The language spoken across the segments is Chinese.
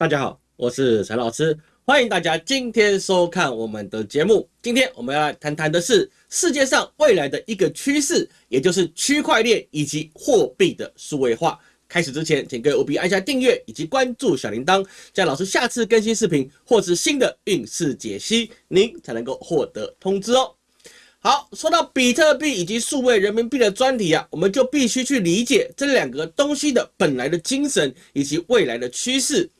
大家好，我是陈老师，欢迎大家今天收看我们的节目。今天我们要来谈谈的是世界上未来的一个趋势，也就是区块链以及货币的数位化。开始之前，请各位务必按下订阅以及关注小铃铛，这样老师下次更新视频或是新的运势解析，您才能够获得通知哦。好，说到比特币以及数位人民币的专题啊，我们就必须去理解这两个东西的本来的精神以及未来的趋势。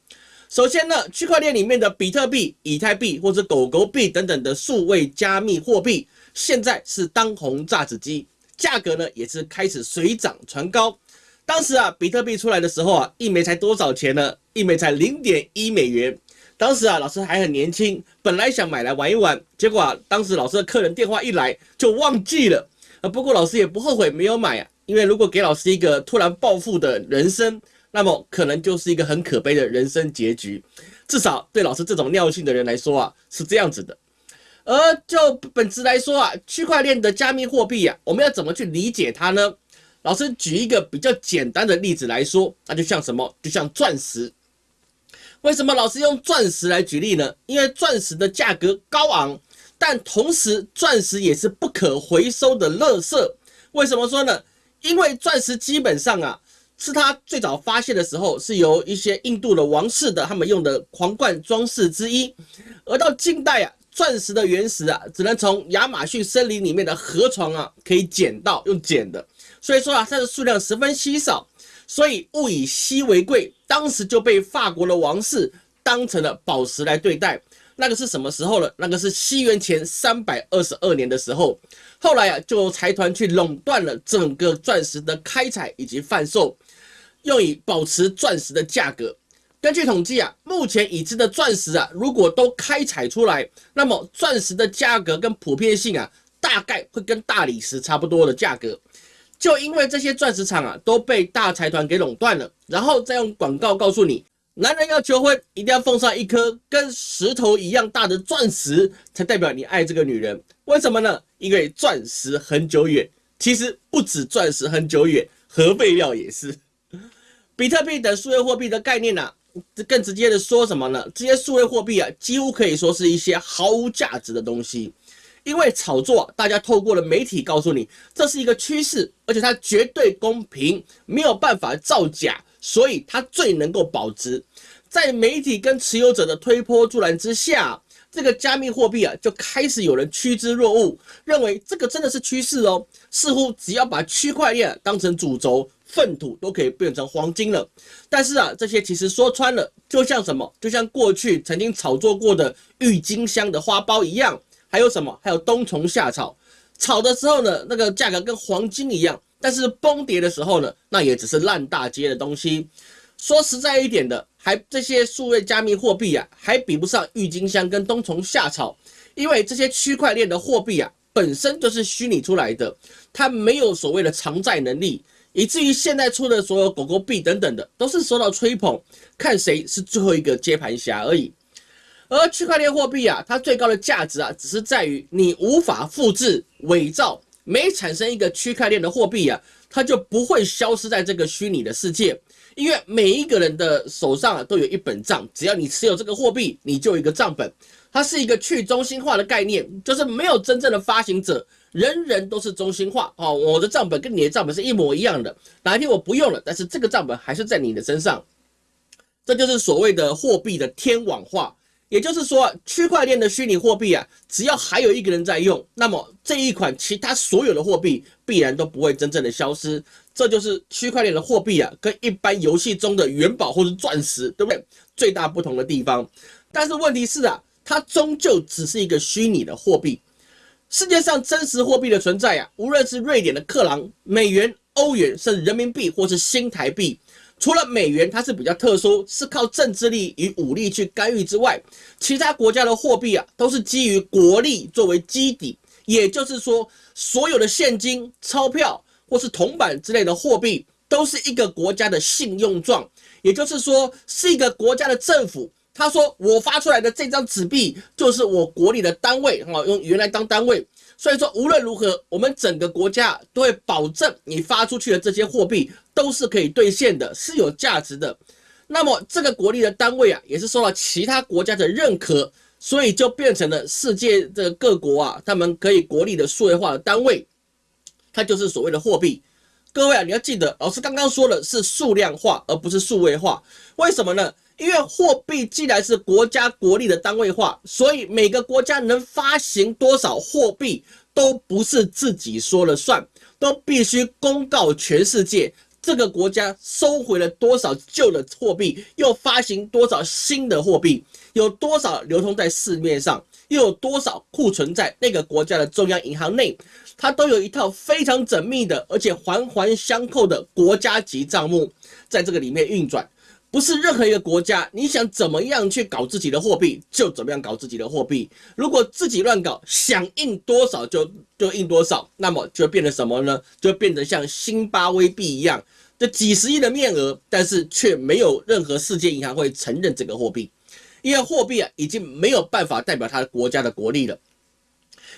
首先呢，区块链里面的比特币、以太币或者狗狗币等等的数位加密货币，现在是当红炸子鸡，价格呢也是开始水涨船高。当时啊，比特币出来的时候啊，一枚才多少钱呢？一枚才零点一美元。当时啊，老师还很年轻，本来想买来玩一玩，结果啊，当时老师的客人电话一来就忘记了。啊，不过老师也不后悔没有买啊，因为如果给老师一个突然暴富的人生。那么可能就是一个很可悲的人生结局，至少对老师这种尿性的人来说啊是这样子的。而就本质来说啊，区块链的加密货币啊，我们要怎么去理解它呢？老师举一个比较简单的例子来说，那就像什么？就像钻石。为什么老师用钻石来举例呢？因为钻石的价格高昂，但同时钻石也是不可回收的垃圾。为什么说呢？因为钻石基本上啊。是它最早发现的时候，是由一些印度的王室的他们用的皇冠装饰之一。而到近代啊，钻石的原石啊，只能从亚马逊森林里面的河床啊可以捡到，用捡的。所以说啊，它的数量十分稀少，所以物以稀为贵。当时就被法国的王室当成了宝石来对待。那个是什么时候了？那个是西元前三百二十二年的时候。后来啊，就财团去垄断了整个钻石的开采以及贩售。用以保持钻石的价格。根据统计啊，目前已知的钻石啊，如果都开采出来，那么钻石的价格跟普遍性啊，大概会跟大理石差不多的价格。就因为这些钻石厂啊，都被大财团给垄断了，然后再用广告告诉你，男人要求婚一定要奉上一颗跟石头一样大的钻石，才代表你爱这个女人。为什么呢？因为钻石很久远。其实不止钻石很久远，核废料也是。比特币等数位货币的概念呢，更直接的说什么呢？这些数位货币啊，几乎可以说是一些毫无价值的东西，因为炒作，大家透过了媒体告诉你这是一个趋势，而且它绝对公平，没有办法造假，所以它最能够保值。在媒体跟持有者的推波助澜之下，这个加密货币啊，就开始有人趋之若鹜，认为这个真的是趋势哦，似乎只要把区块链当成主轴。粪土都可以变成黄金了，但是啊，这些其实说穿了，就像什么，就像过去曾经炒作过的郁金香的花苞一样，还有什么，还有冬虫夏草，炒的时候呢，那个价格跟黄金一样，但是崩跌的时候呢，那也只是烂大街的东西。说实在一点的，还这些数位加密货币啊，还比不上郁金香跟冬虫夏草，因为这些区块链的货币啊，本身就是虚拟出来的，它没有所谓的偿债能力。以至于现在出的所有狗狗币等等的，都是受到吹捧，看谁是最后一个接盘侠而已。而区块链货币啊，它最高的价值啊，只是在于你无法复制、伪造。每产生一个区块链的货币啊，它就不会消失在这个虚拟的世界，因为每一个人的手上啊，都有一本账，只要你持有这个货币，你就有一个账本。它是一个去中心化的概念，就是没有真正的发行者。人人都是中心化哦，我的账本跟你的账本是一模一样的。哪一天我不用了，但是这个账本还是在你的身上，这就是所谓的货币的天网化。也就是说，区块链的虚拟货币啊，只要还有一个人在用，那么这一款其他所有的货币必然都不会真正的消失。这就是区块链的货币啊，跟一般游戏中的元宝或者钻石，对不对？最大不同的地方。但是问题是啊，它终究只是一个虚拟的货币。世界上真实货币的存在啊，无论是瑞典的克朗、美元、欧元，甚至人民币或是新台币，除了美元它是比较特殊，是靠政治力与武力去干预之外，其他国家的货币啊，都是基于国力作为基底。也就是说，所有的现金、钞票或是铜板之类的货币，都是一个国家的信用状。也就是说，是一个国家的政府。他说：“我发出来的这张纸币就是我国里的单位，哈，用原来当单位。所以说，无论如何，我们整个国家都会保证你发出去的这些货币都是可以兑现的，是有价值的。那么这个国力的单位啊，也是受到其他国家的认可，所以就变成了世界的各国啊，他们可以国力的数位化的单位，它就是所谓的货币。各位啊，你要记得，老师刚刚说的是数量化，而不是数位化。为什么呢？因为货币既然是国家国力的单位化，所以每个国家能发行多少货币，都不是自己说了算，都必须公告全世界。这个国家收回了多少旧的货币，又发行多少新的货币，有多少流通在市面上，又有多少库存在那个国家的中央银行内，它都有一套非常缜密的，而且环环相扣的国家级账目在这个里面运转。不是任何一个国家，你想怎么样去搞自己的货币，就怎么样搞自己的货币。如果自己乱搞，想印多少就就印多少，那么就变成什么呢？就变成像新巴威币一样。这几十亿的面额，但是却没有任何世界银行会承认这个货币，因为货币啊已经没有办法代表它国家的国力了。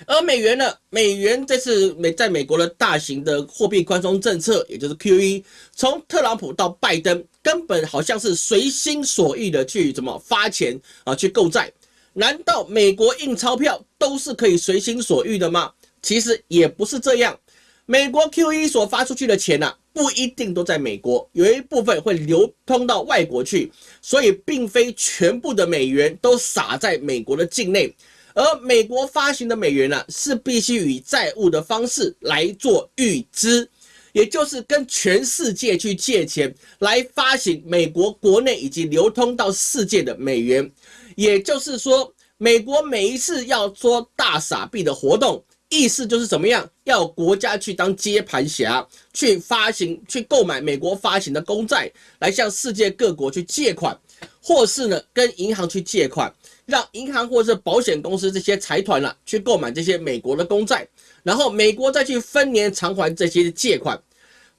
而美元呢？美元这次美在美国的大型的货币宽松政策，也就是 QE，从特朗普到拜登，根本好像是随心所欲的去怎么发钱啊，去购债。难道美国印钞票都是可以随心所欲的吗？其实也不是这样。美国 QE 所发出去的钱呢，不一定都在美国，有一部分会流通到外国去，所以并非全部的美元都撒在美国的境内。而美国发行的美元呢，是必须以债务的方式来做预支，也就是跟全世界去借钱来发行美国国内以及流通到世界的美元。也就是说，美国每一次要做大傻币的活动。意思就是怎么样？要国家去当接盘侠，去发行、去购买美国发行的公债，来向世界各国去借款，或是呢跟银行去借款，让银行或者是保险公司这些财团呢去购买这些美国的公债，然后美国再去分年偿还这些借款，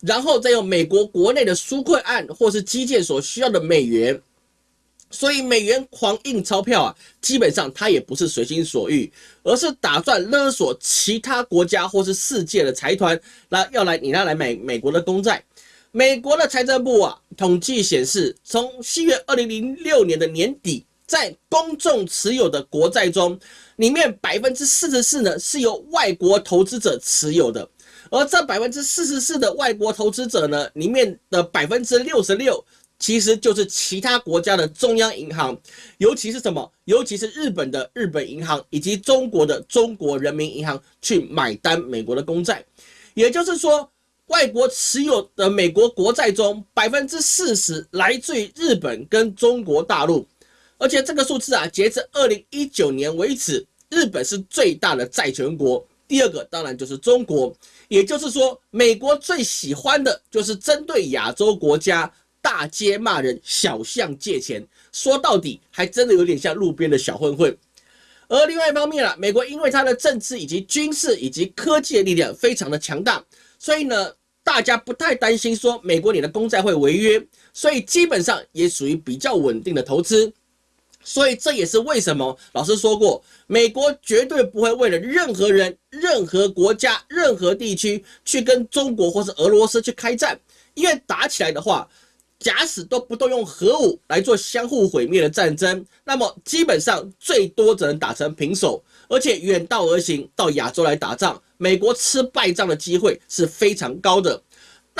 然后再用美国国内的纾困案或是基建所需要的美元。所以美元狂印钞票啊，基本上它也不是随心所欲，而是打算勒索其他国家或是世界的财团，那要来你那来买美国的公债。美国的财政部啊，统计显示，从七月二零零六年的年底，在公众持有的国债中，里面百分之四十四呢是由外国投资者持有的，而这百分之四十四的外国投资者呢，里面的百分之六十六。其实就是其他国家的中央银行，尤其是什么？尤其是日本的日本银行以及中国的中国人民银行去买单美国的公债。也就是说，外国持有的美国国债中，百分之四十来自于日本跟中国大陆。而且这个数字啊，截至二零一九年为止，日本是最大的债权国，第二个当然就是中国。也就是说，美国最喜欢的就是针对亚洲国家。大街骂人，小巷借钱，说到底还真的有点像路边的小混混。而另外一方面啊，美国因为它的政治以及军事以及科技的力量非常的强大，所以呢，大家不太担心说美国你的公债会违约，所以基本上也属于比较稳定的投资。所以这也是为什么老师说过，美国绝对不会为了任何人、任何国家、任何地区去跟中国或是俄罗斯去开战，因为打起来的话。假使都不动用核武来做相互毁灭的战争，那么基本上最多只能打成平手，而且远道而行到亚洲来打仗，美国吃败仗的机会是非常高的。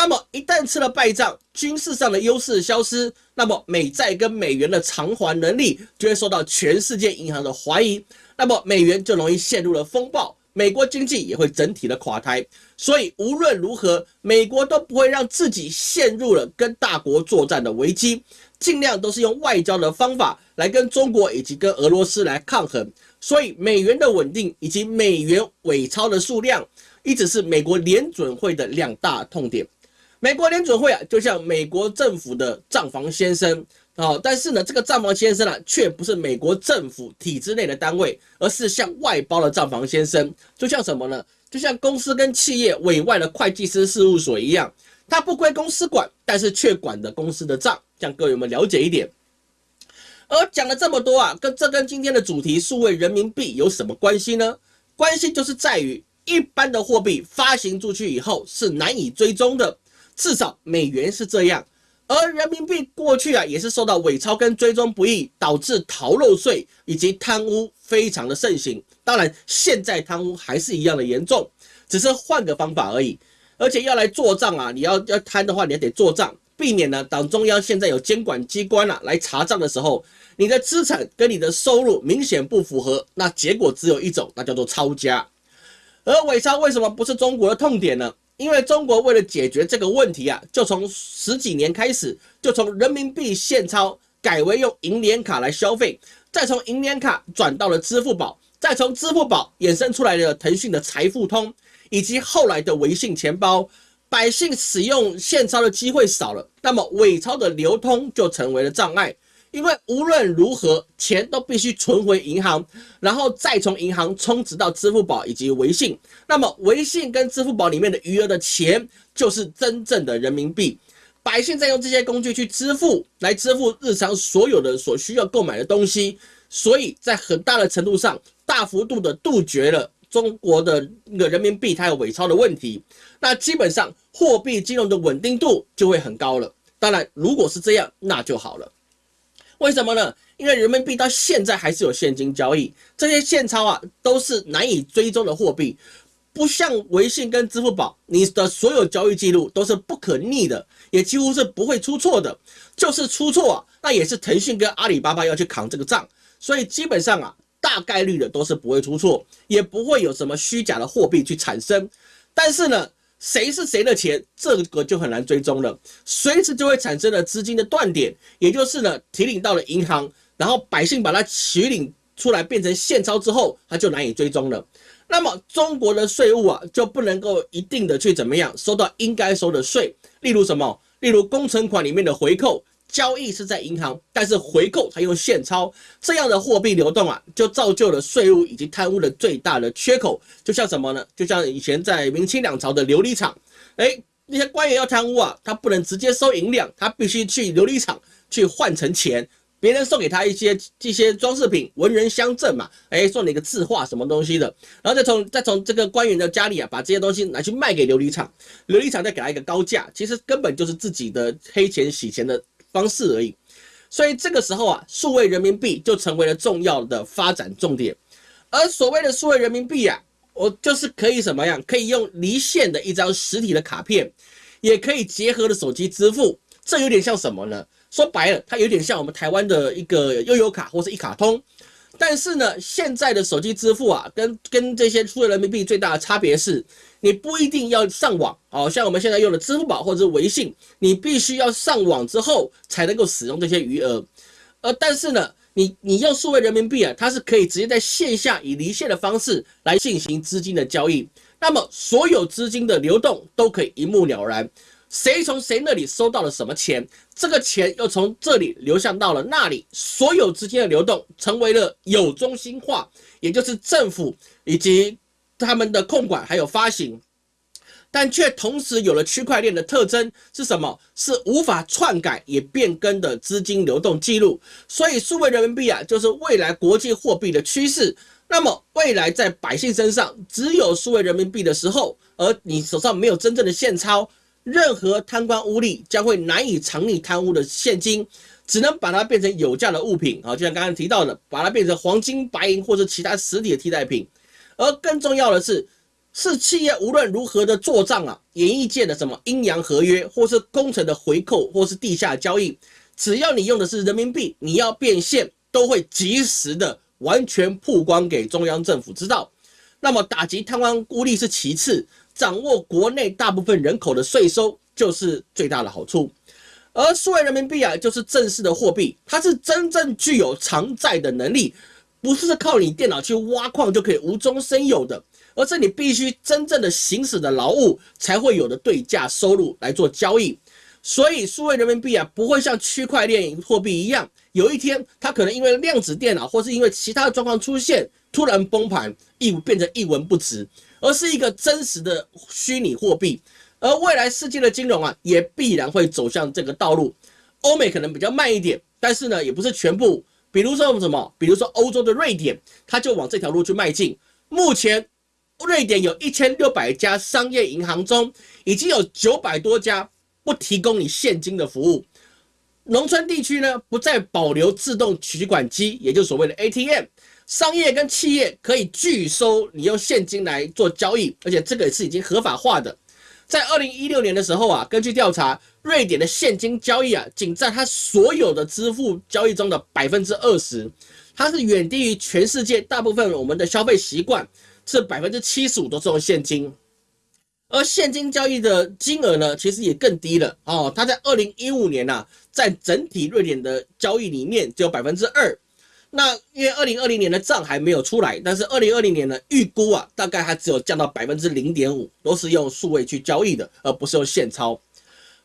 那么一旦吃了败仗，军事上的优势消失，那么美债跟美元的偿还能力就会受到全世界银行的怀疑，那么美元就容易陷入了风暴。美国经济也会整体的垮台，所以无论如何，美国都不会让自己陷入了跟大国作战的危机，尽量都是用外交的方法来跟中国以及跟俄罗斯来抗衡。所以美元的稳定以及美元伪钞的数量，一直是美国联准会的两大痛点。美国联准会啊，就像美国政府的账房先生。哦，但是呢，这个账房先生啊，却不是美国政府体制内的单位，而是向外包的账房先生，就像什么呢？就像公司跟企业委外的会计师事务所一样，他不归公司管，但是却管的公司的账，这样各位有没有了解一点？而讲了这么多啊，跟这跟今天的主题数位人民币有什么关系呢？关系就是在于一般的货币发行出去以后是难以追踪的，至少美元是这样。而人民币过去啊，也是受到伪钞跟追踪不易，导致逃漏税以及贪污非常的盛行。当然，现在贪污还是一样的严重，只是换个方法而已。而且要来做账啊，你要要贪的话，你也得做账，避免呢党中央现在有监管机关啊来查账的时候，你的资产跟你的收入明显不符合，那结果只有一种，那叫做抄家。而伪钞为什么不是中国的痛点呢？因为中国为了解决这个问题啊，就从十几年开始，就从人民币现钞改为用银联卡来消费，再从银联卡转到了支付宝，再从支付宝衍生出来的腾讯的财付通，以及后来的微信钱包，百姓使用现钞的机会少了，那么伪钞的流通就成为了障碍。因为无论如何，钱都必须存回银行，然后再从银行充值到支付宝以及微信。那么，微信跟支付宝里面的余额的钱，就是真正的人民币。百姓在用这些工具去支付，来支付日常所有的所需要购买的东西。所以在很大的程度上，大幅度的杜绝了中国的那个人民币它有伪钞的问题。那基本上，货币金融的稳定度就会很高了。当然，如果是这样，那就好了。为什么呢？因为人民币到现在还是有现金交易，这些现钞啊都是难以追踪的货币，不像微信跟支付宝，你的所有交易记录都是不可逆的，也几乎是不会出错的。就是出错啊，那也是腾讯跟阿里巴巴要去扛这个账，所以基本上啊，大概率的都是不会出错，也不会有什么虚假的货币去产生。但是呢？谁是谁的钱，这个就很难追踪了，随时就会产生了资金的断点，也就是呢提领到了银行，然后百姓把它取领出来变成现钞之后，它就难以追踪了。那么中国的税务啊就不能够一定的去怎么样收到应该收的税，例如什么，例如工程款里面的回扣。交易是在银行，但是回扣还用现钞，这样的货币流动啊，就造就了税务以及贪污的最大的缺口。就像什么呢？就像以前在明清两朝的琉璃厂，哎，那些官员要贪污啊，他不能直接收银两，他必须去琉璃厂去换成钱，别人送给他一些这些装饰品，文人相赠嘛，哎，送你一个字画什么东西的，然后再从再从这个官员的家里啊，把这些东西拿去卖给琉璃厂，琉璃厂再给他一个高价，其实根本就是自己的黑钱洗钱的。方式而已，所以这个时候啊，数位人民币就成为了重要的发展重点。而所谓的数位人民币啊，我就是可以什么样？可以用离线的一张实体的卡片，也可以结合的手机支付。这有点像什么呢？说白了，它有点像我们台湾的一个悠游卡或是一卡通。但是呢，现在的手机支付啊，跟跟这些数位人民币最大的差别是。你不一定要上网，好像我们现在用的支付宝或者是微信，你必须要上网之后才能够使用这些余额。呃，但是呢，你你用数位人民币啊，它是可以直接在线下以离线的方式来进行资金的交易，那么所有资金的流动都可以一目了然，谁从谁那里收到了什么钱，这个钱又从这里流向到了那里，所有资金的流动成为了有中心化，也就是政府以及。他们的控管还有发行，但却同时有了区块链的特征是什么？是无法篡改也变更的资金流动记录。所以数位人民币啊，就是未来国际货币的趋势。那么未来在百姓身上只有数位人民币的时候，而你手上没有真正的现钞，任何贪官污吏将会难以藏匿贪污的现金，只能把它变成有价的物品啊，就像刚刚提到的，把它变成黄金、白银或者其他实体的替代品。而更重要的是，是企业无论如何的做账啊，演艺界的什么阴阳合约，或是工程的回扣，或是地下交易，只要你用的是人民币，你要变现，都会及时的完全曝光给中央政府知道。那么打击贪官污吏是其次，掌握国内大部分人口的税收就是最大的好处。而数位人民币啊，就是正式的货币，它是真正具有偿债的能力。不是靠你电脑去挖矿就可以无中生有的，而是你必须真正的行使的劳务才会有的对价收入来做交易。所以数位人民币啊，不会像区块链货币一样，有一天它可能因为量子电脑或是因为其他的状况出现，突然崩盘，一变成一文不值，而是一个真实的虚拟货币。而未来世界的金融啊，也必然会走向这个道路。欧美可能比较慢一点，但是呢，也不是全部。比如说什么？比如说欧洲的瑞典，它就往这条路去迈进。目前，瑞典有一千六百家商业银行中，已经有九百多家不提供你现金的服务。农村地区呢不再保留自动取款机，也就是所谓的 ATM。商业跟企业可以拒收你用现金来做交易，而且这个也是已经合法化的。在二零一六年的时候啊，根据调查，瑞典的现金交易啊，仅占它所有的支付交易中的百分之二十，它是远低于全世界大部分我们的消费习惯，是百分之七十五都是用现金。而现金交易的金额呢，其实也更低了哦，它在二零一五年呐，在整体瑞典的交易里面只有百分之二。那因为二零二零年的账还没有出来，但是二零二零年呢，预估啊，大概还只有降到百分之零点五，都是用数位去交易的，而不是用现钞。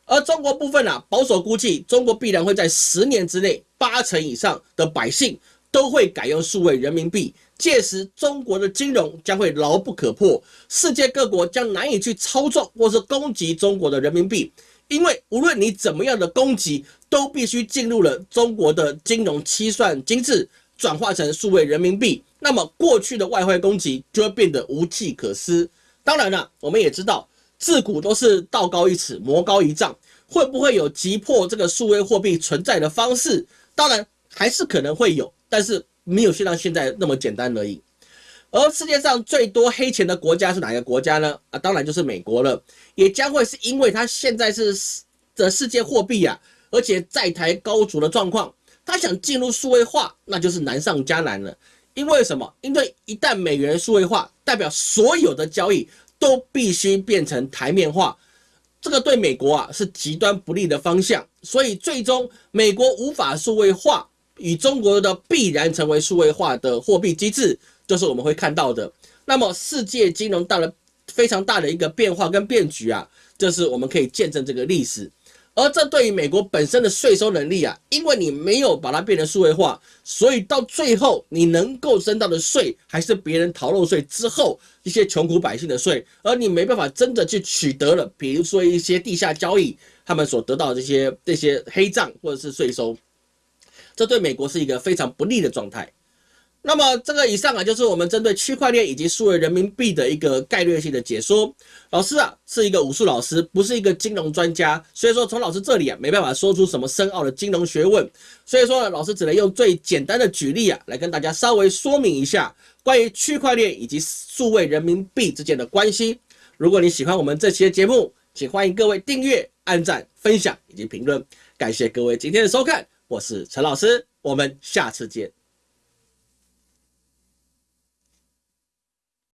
而中国部分啊，保守估计，中国必然会在十年之内，八成以上的百姓都会改用数位人民币，届时中国的金融将会牢不可破，世界各国将难以去操纵或是攻击中国的人民币，因为无论你怎么样的攻击。都必须进入了中国的金融七算机制，转化成数位人民币，那么过去的外汇攻击就会变得无计可施。当然了，我们也知道，自古都是道高一尺，魔高一丈，会不会有击破这个数位货币存在的方式？当然还是可能会有，但是没有像现在那么简单而已。而世界上最多黑钱的国家是哪个国家呢？啊，当然就是美国了，也将会是因为它现在是的世界货币啊。而且债台高筑的状况，他想进入数位化，那就是难上加难了。因为什么？因为一旦美元数位化，代表所有的交易都必须变成台面化，这个对美国啊是极端不利的方向。所以最终美国无法数位化，与中国的必然成为数位化的货币机制，就是我们会看到的。那么世界金融到了非常大的一个变化跟变局啊，这是我们可以见证这个历史。而这对于美国本身的税收能力啊，因为你没有把它变成数位化，所以到最后你能够征到的税还是别人逃漏税之后一些穷苦百姓的税，而你没办法真的去取得了，比如说一些地下交易他们所得到这些这些黑账或者是税收，这对美国是一个非常不利的状态。那么这个以上啊，就是我们针对区块链以及数位人民币的一个概率性的解说。老师啊，是一个武术老师，不是一个金融专家，所以说从老师这里啊，没办法说出什么深奥的金融学问。所以说，老师只能用最简单的举例啊，来跟大家稍微说明一下关于区块链以及数位人民币之间的关系。如果你喜欢我们这期的节目，请欢迎各位订阅、按赞、分享以及评论。感谢各位今天的收看，我是陈老师，我们下次见。